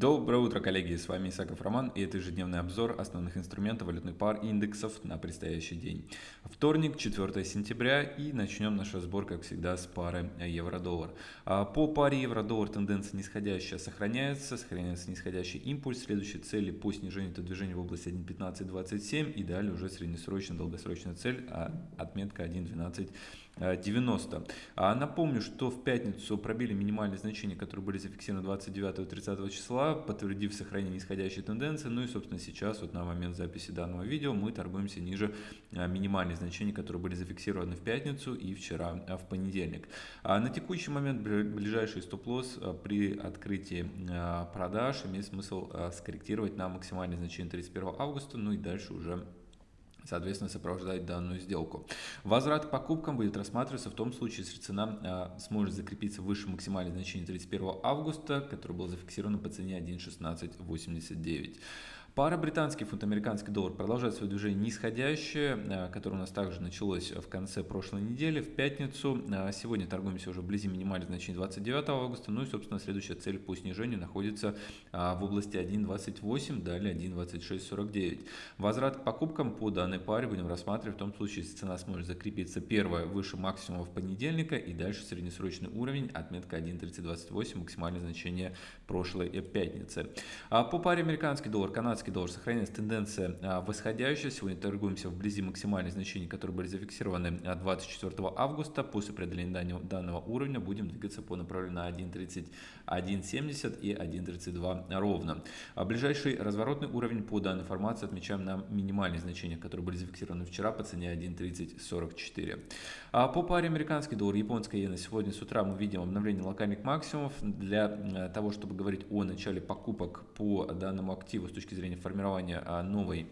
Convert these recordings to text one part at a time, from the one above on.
Доброе утро, коллеги! С вами Исаков Роман и это ежедневный обзор основных инструментов валютных пар и индексов на предстоящий день. Вторник, 4 сентября и начнем наш разбор, как всегда, с пары евро-доллар. А, по паре евро-доллар тенденция нисходящая сохраняется, сохраняется нисходящий импульс. Следующие цели по снижению это движение в области 1.1527 и далее уже среднесрочная, долгосрочная цель, а отметка 1.12 90. А напомню, что в пятницу пробили минимальные значения, которые были зафиксированы 29 и 30 числа, подтвердив сохранение нисходящей тенденции. Ну и, собственно, сейчас, вот на момент записи данного видео, мы торгуемся ниже а, минимальных значений, которые были зафиксированы в пятницу и вчера а, в понедельник. А на текущий момент ближайший стоп-лосс при открытии продаж имеет смысл скорректировать на максимальное значение 31 августа, ну и дальше уже соответственно, сопровождать данную сделку. Возврат к покупкам будет рассматриваться в том случае, если цена а, сможет закрепиться выше максимального значения 31 августа, которое было зафиксировано по цене 1.1689. Пара британский фунт, американский доллар продолжает свое движение нисходящее, э, которое у нас также началось в конце прошлой недели, в пятницу. Э, сегодня торгуемся уже вблизи минимальных значений 29 августа. Ну и, собственно, следующая цель по снижению находится э, в области 1.28, далее 1.2649. Возврат к покупкам по данной паре будем рассматривать в том случае, если цена сможет закрепиться первая выше максимума в понедельника и дальше среднесрочный уровень, отметка 1.3028, максимальное значение прошлой пятницы. А по паре американский доллар, канадский канадский доллар сохраняется тенденция а, восходящая. Сегодня торгуемся вблизи максимальных значений, которые были зафиксированы 24 а, августа. После преодоления данного, уровня будем двигаться по направлению на 1.3170 и 1.32 ровно. А ближайший разворотный уровень по данной формации отмечаем на минимальных значениях, которые были зафиксированы вчера по цене 1.3044. А по паре американский доллар, японская иена сегодня с утра мы видим обновление локальных максимумов. Для того, чтобы говорить о начале покупок по данному активу с точки зрения формирования а, новой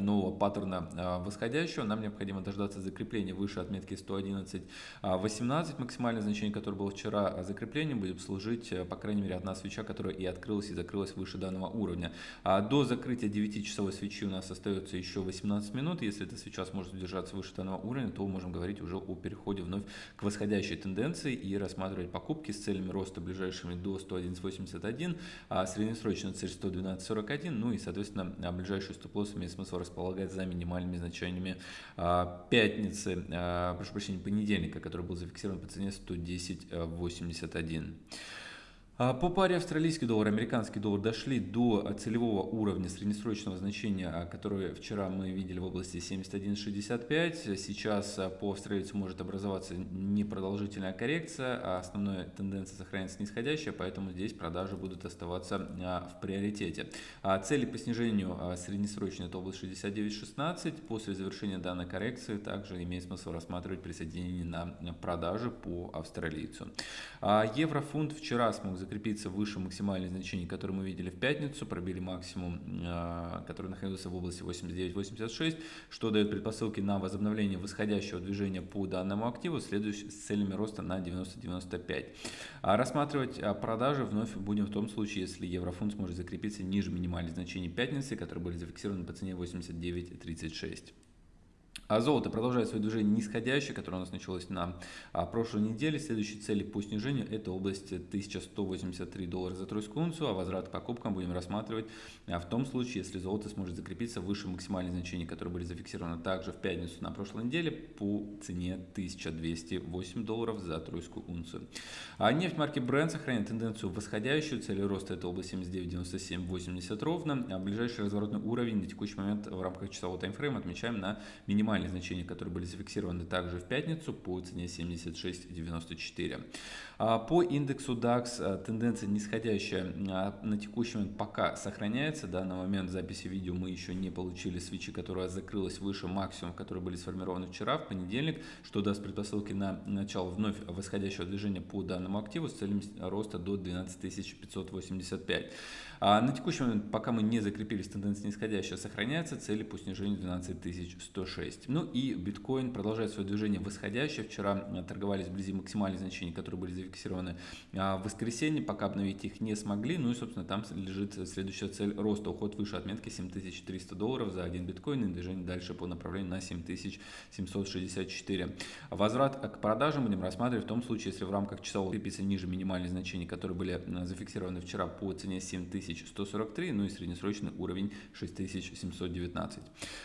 нового паттерна а, восходящего, нам необходимо дождаться закрепления выше отметки 111.18, а, максимальное значение, которое было вчера а, закреплением, будет служить, по крайней мере, одна свеча, которая и открылась, и закрылась выше данного уровня. До закрытия 9-часовой свечи у нас остается еще 18 минут, если эта свеча сможет удержаться выше данного уровня, то можем говорить уже о переходе вновь к восходящей тенденции и рассматривать покупки с целями роста ближайшими до 111.81, а среднесрочная цель 112.41, ну и, соответственно, ближайший стоп-лосс имеет смысл располагает за минимальными значениями а, пятницы, а, прошу прощения, понедельника, который был зафиксирован по цене 110.81. А по паре австралийский доллар, американский доллар дошли до целевого уровня среднесрочного значения, а, которое вчера мы видели в области 71.65. Сейчас а, по австралийцу может образоваться непродолжительная коррекция, а основная тенденция сохраняется нисходящая, поэтому здесь продажи будут оставаться в приоритете. Цели по снижению среднесрочной это область 69.16. После завершения данной коррекции также имеет смысл рассматривать присоединение на продажи по австралийцу. Еврофунт вчера смог закрепиться выше максимальных значений, которые мы видели в пятницу, пробили максимум, а, который находился в области 89-86, что дает предпосылки на возобновление восходящего движения по данному активу, следующий с целями роста на 90-95. А рассматривать а, продажи вновь будем в том случае, если еврофунт сможет закрепиться ниже минимальных значений пятницы, которые были зафиксированы по цене 89.36. А золото продолжает свое движение нисходящее, которое у нас началось на а, прошлой неделе. Следующие цели по снижению это область 1183 доллара за тройскую унцию, а возврат к покупкам будем рассматривать а, в том случае, если золото сможет закрепиться выше максимальных значений, которые были зафиксированы также в пятницу на прошлой неделе по цене 1208 долларов за тройскую унцию. А нефть марки Brent сохраняет тенденцию восходящую, цели роста это область 79,97,80 ровно. А ближайший разворотный уровень на текущий момент в рамках часового таймфрейма отмечаем на минимальный минимальные значения, которые были зафиксированы также в пятницу по цене 76.94. А, по индексу DAX а, тенденция нисходящая а, на текущий момент пока сохраняется. Да, на момент записи видео мы еще не получили свечи, которая закрылась выше максимума, которые были сформированы вчера, в понедельник, что даст предпосылки на начало вновь восходящего движения по данному активу с целью роста до 12 585. А на текущий момент, пока мы не закрепились, тенденция нисходящая сохраняется, цели по снижению 12 106. 6. Ну и биткоин продолжает свое движение восходящее. Вчера э, торговались вблизи максимальных значений, которые были зафиксированы э, в воскресенье. Пока обновить их не смогли. Ну и, собственно, там лежит следующая цель роста. Уход выше отметки 7300 долларов за один биткоин и движение дальше по направлению на 7764. Возврат к продажам будем рассматривать в том случае, если в рамках часового крепится ниже минимальных значений, которые были э, зафиксированы вчера по цене 7143, ну и среднесрочный уровень 6719.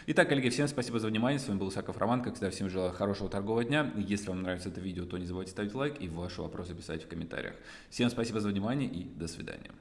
Итак, коллеги, всем спасибо за внимание. Вами был Исаков Роман. Как всегда, всем желаю хорошего торгового дня. Если вам нравится это видео, то не забывайте ставить лайк и ваши вопросы писать в комментариях. Всем спасибо за внимание и до свидания.